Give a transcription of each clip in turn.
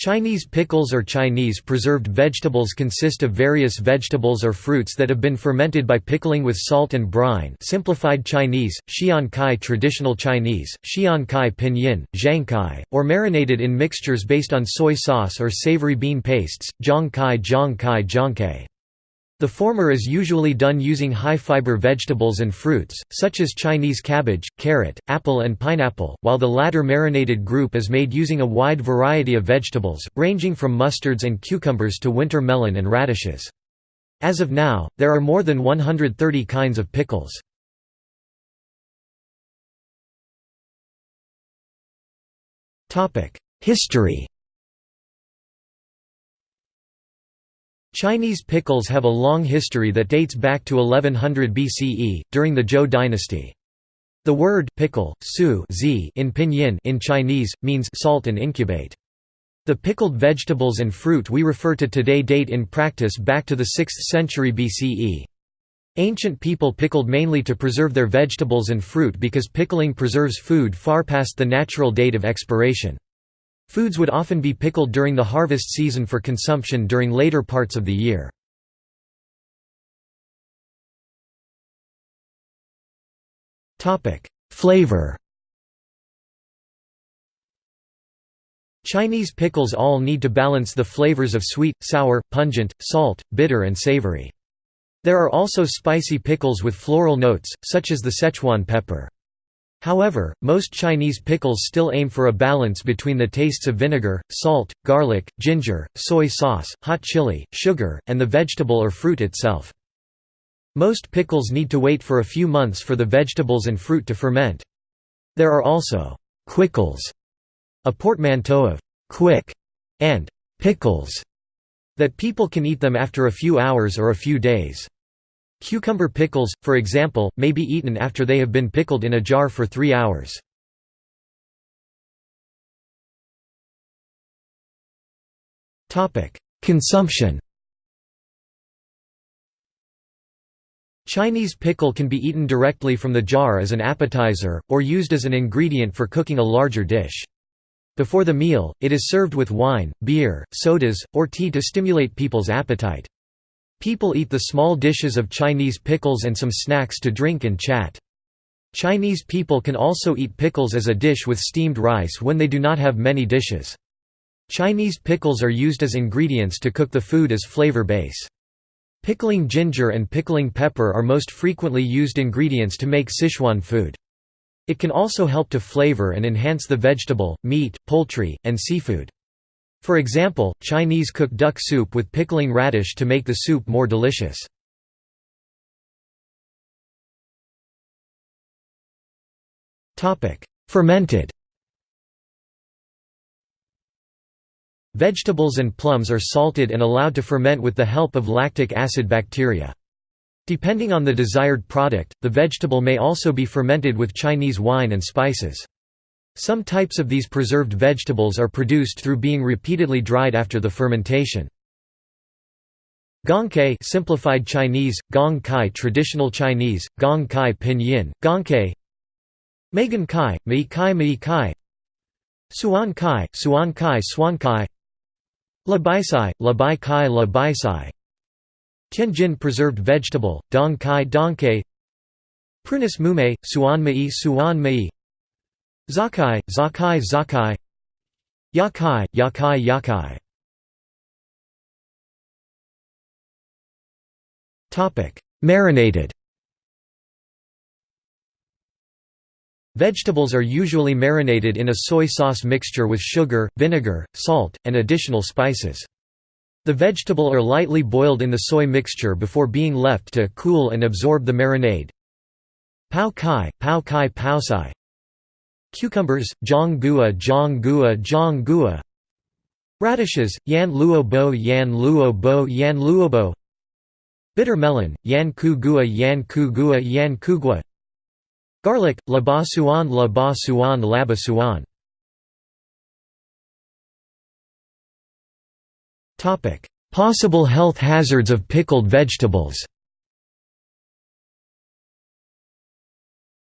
Chinese pickles or Chinese preserved vegetables consist of various vegetables or fruits that have been fermented by pickling with salt and brine simplified Chinese, Xian Kai traditional Chinese, Xian Kai pinyin, Zhang Kai, or marinated in mixtures based on soy sauce or savory bean pastes, Zhang Kai Zhang Kai Zhangkai. The former is usually done using high-fiber vegetables and fruits, such as Chinese cabbage, carrot, apple and pineapple, while the latter marinated group is made using a wide variety of vegetables, ranging from mustards and cucumbers to winter melon and radishes. As of now, there are more than 130 kinds of pickles. History Chinese pickles have a long history that dates back to 1100 BCE, during the Zhou dynasty. The word pickle, su in pinyin in Chinese, means salt and incubate. The pickled vegetables and fruit we refer to today date in practice back to the 6th century BCE. Ancient people pickled mainly to preserve their vegetables and fruit because pickling preserves food far past the natural date of expiration. Foods would often be pickled during the harvest season for consumption during later parts of the year. Flavor Chinese pickles all need to balance the flavors of sweet, sour, pungent, salt, bitter and savory. There are also spicy pickles with floral notes, such as the Szechuan pepper. However, most Chinese pickles still aim for a balance between the tastes of vinegar, salt, garlic, ginger, soy sauce, hot chili, sugar, and the vegetable or fruit itself. Most pickles need to wait for a few months for the vegetables and fruit to ferment. There are also quickles, a portmanteau of quick and pickles, that people can eat them after a few hours or a few days. Cucumber pickles, for example, may be eaten after they have been pickled in a jar for three hours. Consumption Chinese pickle can be eaten directly from the jar as an appetizer, or used as an ingredient for cooking a larger dish. Before the meal, it is served with wine, beer, sodas, or tea to stimulate people's appetite. People eat the small dishes of Chinese pickles and some snacks to drink and chat. Chinese people can also eat pickles as a dish with steamed rice when they do not have many dishes. Chinese pickles are used as ingredients to cook the food as flavor base. Pickling ginger and pickling pepper are most frequently used ingredients to make Sichuan food. It can also help to flavor and enhance the vegetable, meat, poultry, and seafood. For example, Chinese cook duck soup with pickling radish to make the soup more delicious. Fermented Vegetables and plums are salted and allowed to ferment with the help of lactic acid bacteria. Depending on the desired product, the vegetable may also be fermented with Chinese wine and spices. Some types of these preserved vegetables are produced through being repeatedly dried after the fermentation. Gongkai simplified Chinese, Gong Kai traditional Chinese, Gong Kai pinyin, Gongkai Megan Kai, Mei Kai Mei Kai Suan Kai, Suan Kai Suan Kai Labaisai, Labai Kai Labaisai Tianjin preserved vegetable, Dong Kai Dong Kai Prunus Mume, Suan Mei Suan Mei Zakai, Zakai Zakai. Yakai, Yakai Yakai. Marinated. Vegetables are usually marinated in a soy sauce mixture with sugar, vinegar, salt, and additional spices. The vegetable are lightly boiled in the soy mixture before being left to cool and absorb the marinade. Pao kai, pao kai pao sai Cucumbers, Zhang Gua Zhang Gua Zhang Gua Radishes, Yan Luo Bo Yan Bitter melon, Yan Ku Gua Yan Ku Gua Yan Ku Gua. Garlic, La Ba Suan La Ba Suan Laba Suan Possible health hazards of pickled vegetables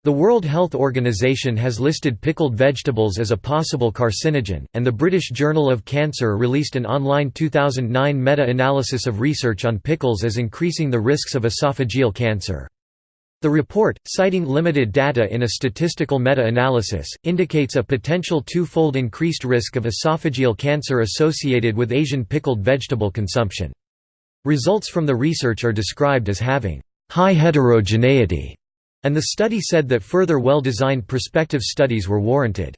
The World Health Organization has listed pickled vegetables as a possible carcinogen, and the British Journal of Cancer released an online 2009 meta-analysis of research on pickles as increasing the risks of esophageal cancer. The report, citing limited data in a statistical meta-analysis, indicates a potential two-fold increased risk of esophageal cancer associated with Asian pickled vegetable consumption. Results from the research are described as having high heterogeneity and the study said that further well-designed prospective studies were warranted.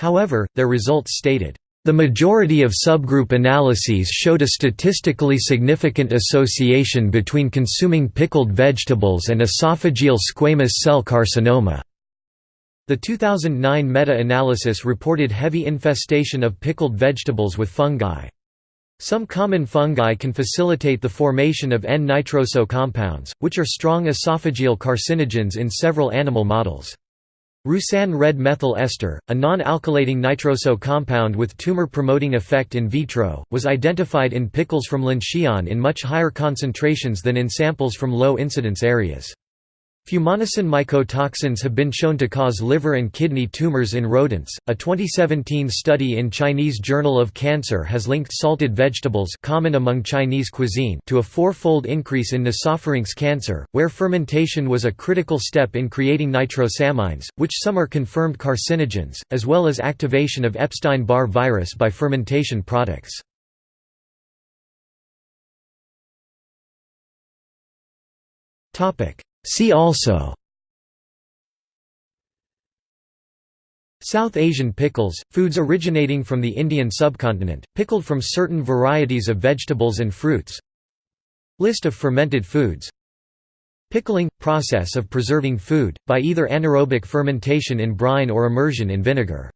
However, their results stated, "...the majority of subgroup analyses showed a statistically significant association between consuming pickled vegetables and esophageal squamous cell carcinoma." The 2009 meta-analysis reported heavy infestation of pickled vegetables with fungi. Some common fungi can facilitate the formation of N-nitroso compounds, which are strong esophageal carcinogens in several animal models. Roussin red methyl ester, a non-alkylating nitroso compound with tumor-promoting effect in vitro, was identified in pickles from Linxian in much higher concentrations than in samples from low-incidence areas. Fumonisin mycotoxins have been shown to cause liver and kidney tumors in rodents. A 2017 study in Chinese Journal of Cancer has linked salted vegetables, common among Chinese cuisine, to a four-fold increase in nasopharynx cancer, where fermentation was a critical step in creating nitrosamines, which some are confirmed carcinogens, as well as activation of Epstein-Barr virus by fermentation products. Topic: See also South Asian pickles, foods originating from the Indian subcontinent, pickled from certain varieties of vegetables and fruits List of fermented foods Pickling – process of preserving food, by either anaerobic fermentation in brine or immersion in vinegar